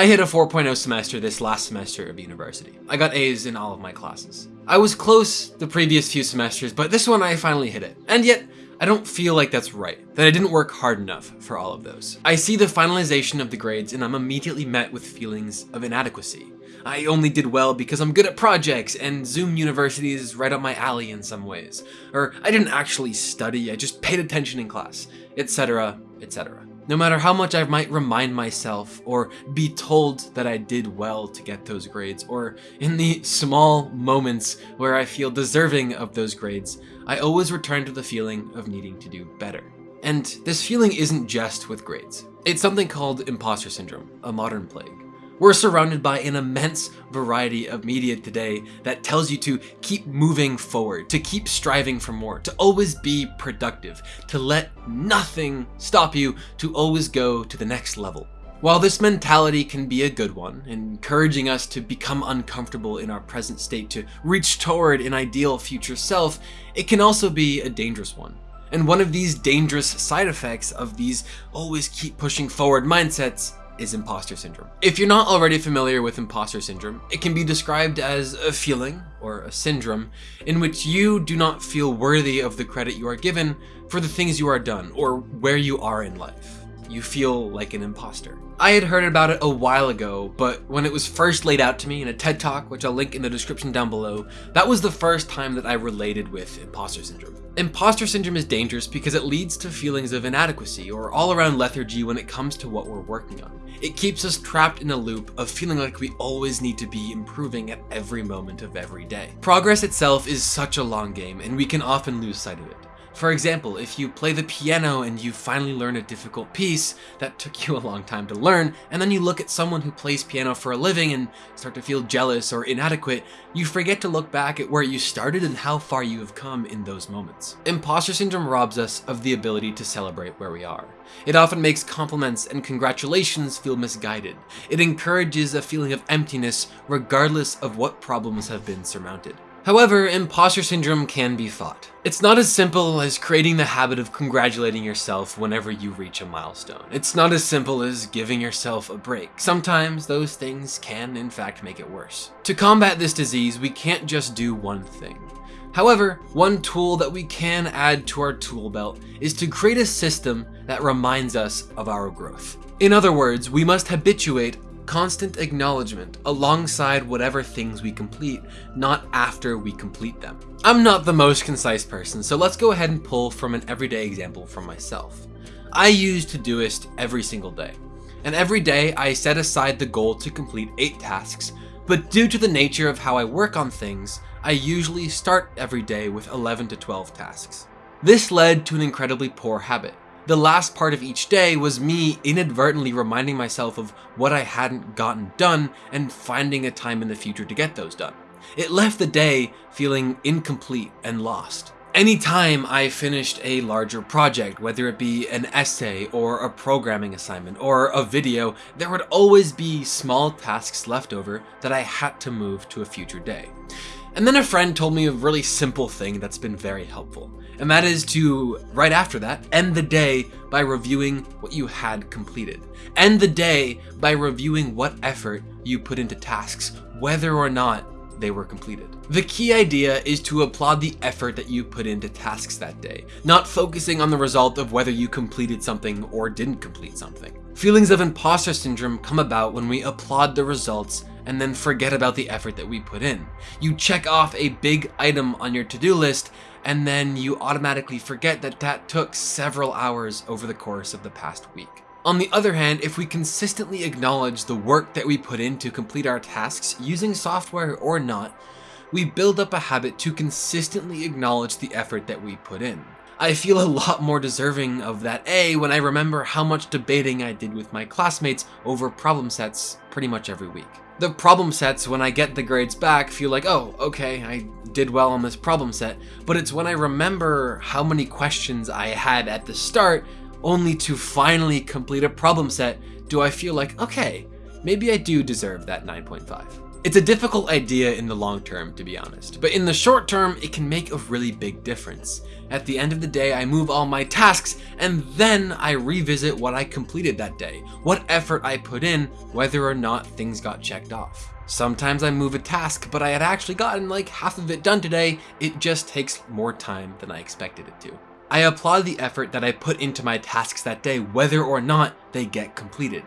I hit a 4.0 semester this last semester of university. I got A's in all of my classes. I was close the previous few semesters, but this one I finally hit it. And yet, I don't feel like that's right, that I didn't work hard enough for all of those. I see the finalization of the grades and I'm immediately met with feelings of inadequacy. I only did well because I'm good at projects and Zoom University is right up my alley in some ways. Or I didn't actually study, I just paid attention in class, etc, etc. No matter how much I might remind myself or be told that I did well to get those grades, or in the small moments where I feel deserving of those grades, I always return to the feeling of needing to do better. And this feeling isn't just with grades. It's something called imposter syndrome, a modern plague. We're surrounded by an immense variety of media today that tells you to keep moving forward, to keep striving for more, to always be productive, to let nothing stop you, to always go to the next level. While this mentality can be a good one, encouraging us to become uncomfortable in our present state to reach toward an ideal future self, it can also be a dangerous one. And one of these dangerous side effects of these always keep pushing forward mindsets is imposter syndrome. If you're not already familiar with imposter syndrome, it can be described as a feeling, or a syndrome, in which you do not feel worthy of the credit you are given for the things you are done, or where you are in life. You feel like an imposter. I had heard about it a while ago, but when it was first laid out to me in a TED Talk, which I'll link in the description down below, that was the first time that I related with imposter syndrome. Imposter syndrome is dangerous because it leads to feelings of inadequacy or all-around lethargy when it comes to what we're working on. It keeps us trapped in a loop of feeling like we always need to be improving at every moment of every day. Progress itself is such a long game and we can often lose sight of it. For example, if you play the piano and you finally learn a difficult piece that took you a long time to learn, and then you look at someone who plays piano for a living and start to feel jealous or inadequate, you forget to look back at where you started and how far you have come in those moments. Imposter syndrome robs us of the ability to celebrate where we are. It often makes compliments and congratulations feel misguided. It encourages a feeling of emptiness regardless of what problems have been surmounted. However, imposter syndrome can be fought. It's not as simple as creating the habit of congratulating yourself whenever you reach a milestone. It's not as simple as giving yourself a break. Sometimes those things can in fact make it worse. To combat this disease, we can't just do one thing. However, one tool that we can add to our tool belt is to create a system that reminds us of our growth. In other words, we must habituate constant acknowledgement alongside whatever things we complete, not after we complete them. I'm not the most concise person, so let's go ahead and pull from an everyday example from myself. I use Todoist every single day, and every day I set aside the goal to complete 8 tasks, but due to the nature of how I work on things, I usually start every day with 11 to 12 tasks. This led to an incredibly poor habit. The last part of each day was me inadvertently reminding myself of what I hadn't gotten done and finding a time in the future to get those done. It left the day feeling incomplete and lost. Anytime I finished a larger project, whether it be an essay or a programming assignment or a video, there would always be small tasks left over that I had to move to a future day. And then a friend told me a really simple thing that's been very helpful and that is to, right after that, end the day by reviewing what you had completed. End the day by reviewing what effort you put into tasks, whether or not they were completed. The key idea is to applaud the effort that you put into tasks that day, not focusing on the result of whether you completed something or didn't complete something. Feelings of imposter syndrome come about when we applaud the results and then forget about the effort that we put in. You check off a big item on your to-do list and then you automatically forget that that took several hours over the course of the past week. On the other hand, if we consistently acknowledge the work that we put in to complete our tasks using software or not, we build up a habit to consistently acknowledge the effort that we put in. I feel a lot more deserving of that A when I remember how much debating I did with my classmates over problem sets pretty much every week. The problem sets, when I get the grades back, feel like, oh, okay, I did well on this problem set, but it's when I remember how many questions I had at the start, only to finally complete a problem set, do I feel like, okay, maybe I do deserve that 9.5. It's a difficult idea in the long term, to be honest, but in the short term, it can make a really big difference. At the end of the day, I move all my tasks, and then I revisit what I completed that day, what effort I put in, whether or not things got checked off. Sometimes I move a task, but I had actually gotten like half of it done today, it just takes more time than I expected it to. I applaud the effort that I put into my tasks that day, whether or not they get completed.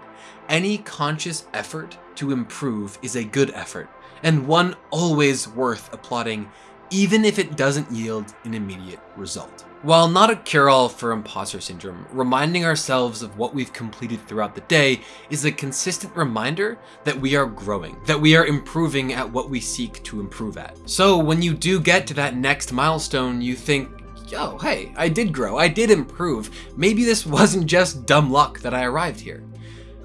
Any conscious effort to improve is a good effort, and one always worth applauding, even if it doesn't yield an immediate result. While not a cure-all for imposter syndrome, reminding ourselves of what we've completed throughout the day is a consistent reminder that we are growing, that we are improving at what we seek to improve at. So when you do get to that next milestone, you think, yo, hey, I did grow, I did improve. Maybe this wasn't just dumb luck that I arrived here.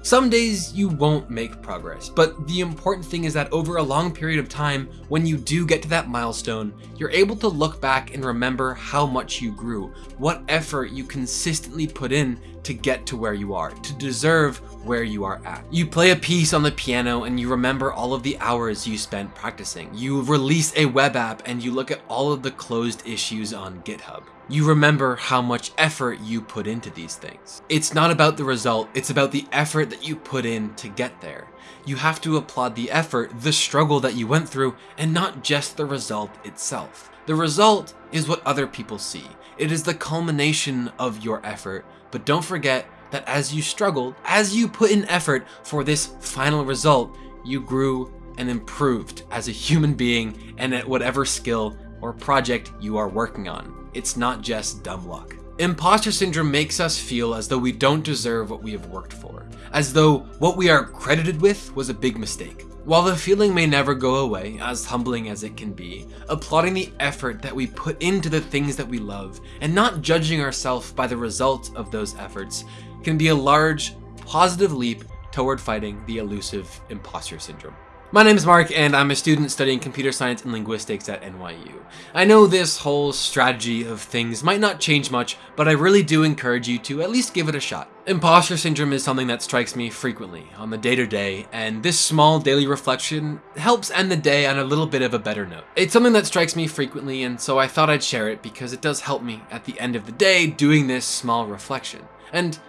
Some days you won't make progress, but the important thing is that over a long period of time, when you do get to that milestone, you're able to look back and remember how much you grew, what effort you consistently put in to get to where you are, to deserve where you are at. You play a piece on the piano and you remember all of the hours you spent practicing. You release a web app and you look at all of the closed issues on GitHub. You remember how much effort you put into these things. It's not about the result, it's about the effort that you put in to get there. You have to applaud the effort, the struggle that you went through, and not just the result itself. The result is what other people see. It is the culmination of your effort, but don't forget that as you struggled, as you put in effort for this final result, you grew and improved as a human being and at whatever skill or project you are working on. It's not just dumb luck. Imposter syndrome makes us feel as though we don't deserve what we have worked for, as though what we are credited with was a big mistake. While the feeling may never go away, as humbling as it can be, applauding the effort that we put into the things that we love, and not judging ourselves by the result of those efforts, can be a large, positive leap toward fighting the elusive imposter syndrome. My name is Mark and I'm a student studying computer science and linguistics at NYU. I know this whole strategy of things might not change much, but I really do encourage you to at least give it a shot. Imposter syndrome is something that strikes me frequently on the day-to-day, -day, and this small daily reflection helps end the day on a little bit of a better note. It's something that strikes me frequently, and so I thought I'd share it because it does help me at the end of the day doing this small reflection. And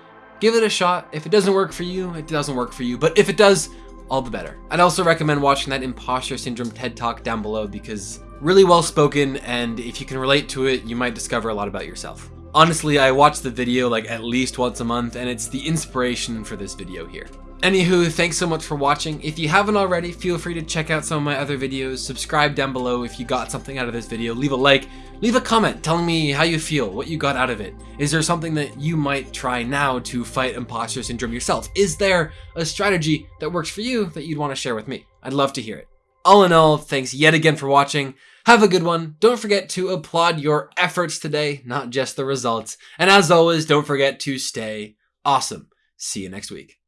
give it a shot. If it doesn't work for you, it doesn't work for you, but if it does, all the better. I'd also recommend watching that imposter syndrome TED Talk down below because really well spoken and if you can relate to it, you might discover a lot about yourself. Honestly, I watch the video like at least once a month and it's the inspiration for this video here. Anywho, thanks so much for watching. If you haven't already, feel free to check out some of my other videos, subscribe down below if you got something out of this video, leave a like, leave a comment telling me how you feel, what you got out of it. Is there something that you might try now to fight imposter syndrome yourself? Is there a strategy that works for you that you'd want to share with me? I'd love to hear it. All in all, thanks yet again for watching. Have a good one. Don't forget to applaud your efforts today, not just the results. And as always, don't forget to stay awesome. See you next week.